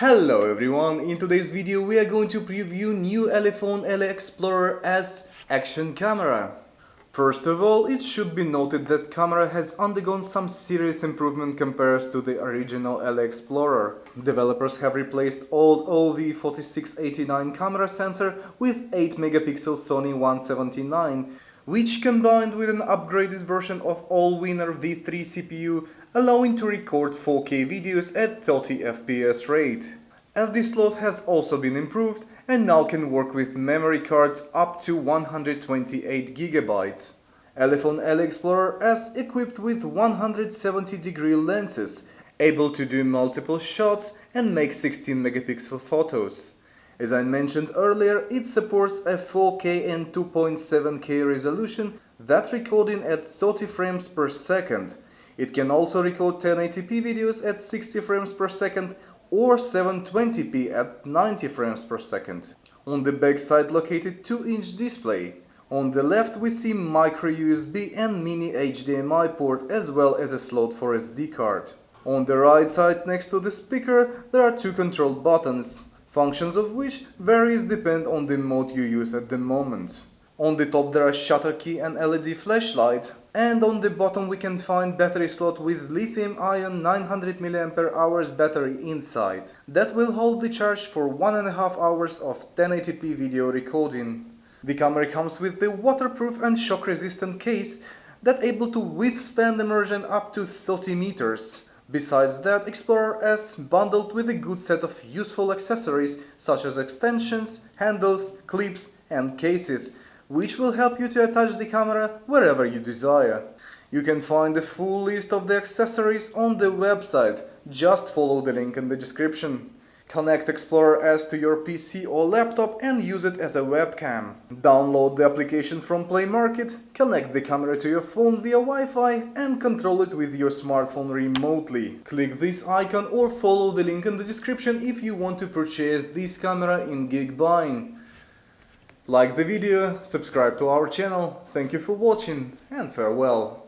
Hello everyone, in today's video we are going to preview new Elephone Ele Explorer S action camera. First of all, it should be noted that camera has undergone some serious improvement compared to the original Ele Explorer. Developers have replaced old OV4689 camera sensor with 8 megapixel Sony 179, which combined with an upgraded version of Allwinner V3 CPU allowing to record 4K videos at 30 FPS rate. As SD slot has also been improved and now can work with memory cards up to 128 GB. Elephone Ele Explorer S equipped with 170 degree lenses, able to do multiple shots and make 16 megapixel photos. As I mentioned earlier, it supports a 4K and 2.7K resolution that recording at 30 frames per second. It can also record 1080p videos at 60 frames per second or 720p at 90 frames per second. On the backside located 2-inch display. On the left we see micro USB and mini HDMI port as well as a slot for SD card. On the right side next to the speaker there are two control buttons, functions of which varies depend on the mode you use at the moment. On the top there are shutter key and LED flashlight and on the bottom we can find battery slot with lithium-ion 900 mAh battery inside. That will hold the charge for one and a half hours of 1080p video recording. The camera comes with the waterproof and shock-resistant case that able to withstand immersion up to 30 meters. Besides that, Explorer S bundled with a good set of useful accessories such as extensions, handles, clips and cases which will help you to attach the camera wherever you desire. You can find the full list of the accessories on the website, just follow the link in the description. Connect Explorer S to your PC or laptop and use it as a webcam. Download the application from Play Market, connect the camera to your phone via Wi-Fi and control it with your smartphone remotely. Click this icon or follow the link in the description if you want to purchase this camera in Geekbuying. Like the video, subscribe to our channel, thank you for watching and farewell.